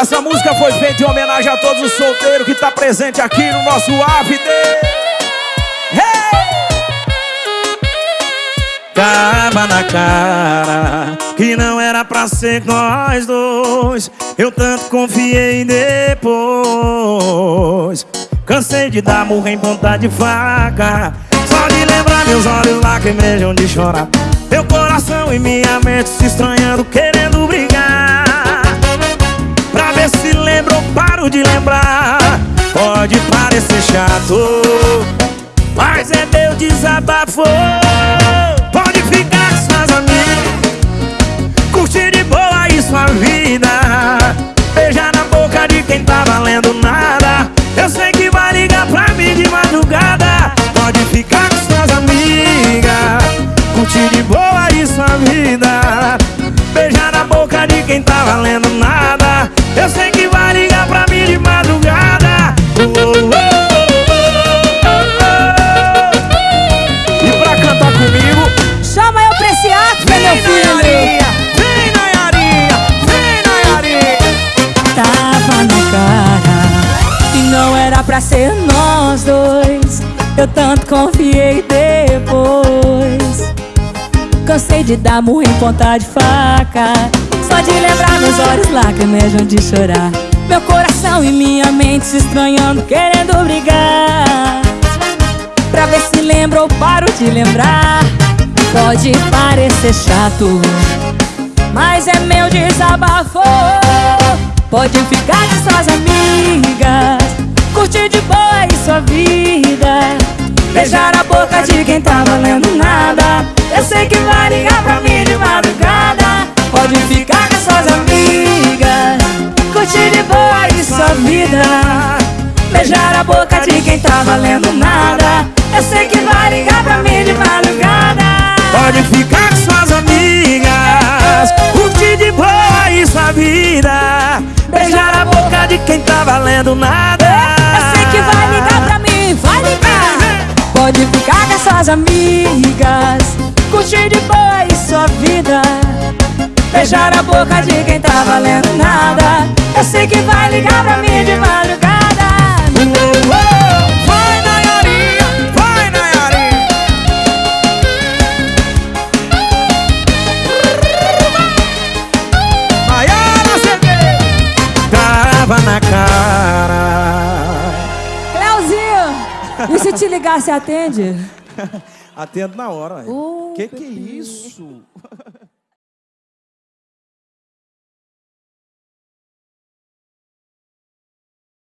Essa música foi feita em homenagem a todos os solteiros que tá presente aqui no nosso AVD. Hey! Tava na cara que não era pra ser nós dois. Eu tanto confiei depois. Cansei de dar murro em ponta de faca. Só de lembrar meus olhos lacrimejam de chorar. Meu coração e minha mente se estranhando, querendo brigar. De lembrar. Pode parecer chato Mas é meu desabafo. Pode ficar com suas amigas Curtir de boa aí sua vida. Beijar na boca de quem tá valendo nada. Eu sei que vai ligar pra mim de madrugada. Pode ficar com suas amigas Curtir de boa aí sua vida. Beijar na boca de quem tá valendo nada era pra ser nós dois. Eu tanto confiei depois. Cansei de dar murro em ponta de faca. Só de lembrar meus olhos lacrimejam de chorar. Meu coração e minha mente se estranhando, querendo brigar. Pra ver se lembra ou paro de lembrar. Pode parecer chato Mas é meu desabafo. Pode ficar com suas amigas Curtir de boa e sua vida. Beijar a boca de quem tá valendo nada. Eu sei que vai ligar pra mim de madrugada. Pode ficar com suas amigas. Curtir de boa sua vida. Beijar a boca de quem tá valendo nada. Eu sei que vai ligar suas amigas Curtir de boa e sua vida. Beijar a boca de quem tá valendo nada. Eu sei que vai ligar pra mim de madrugada. Vai Nayarinha, vai Nayarinha Maiara CD Tava na cara. Cleuzinho, e se te ligar, você atende? Atendo na hora. O uh, que, que é isso?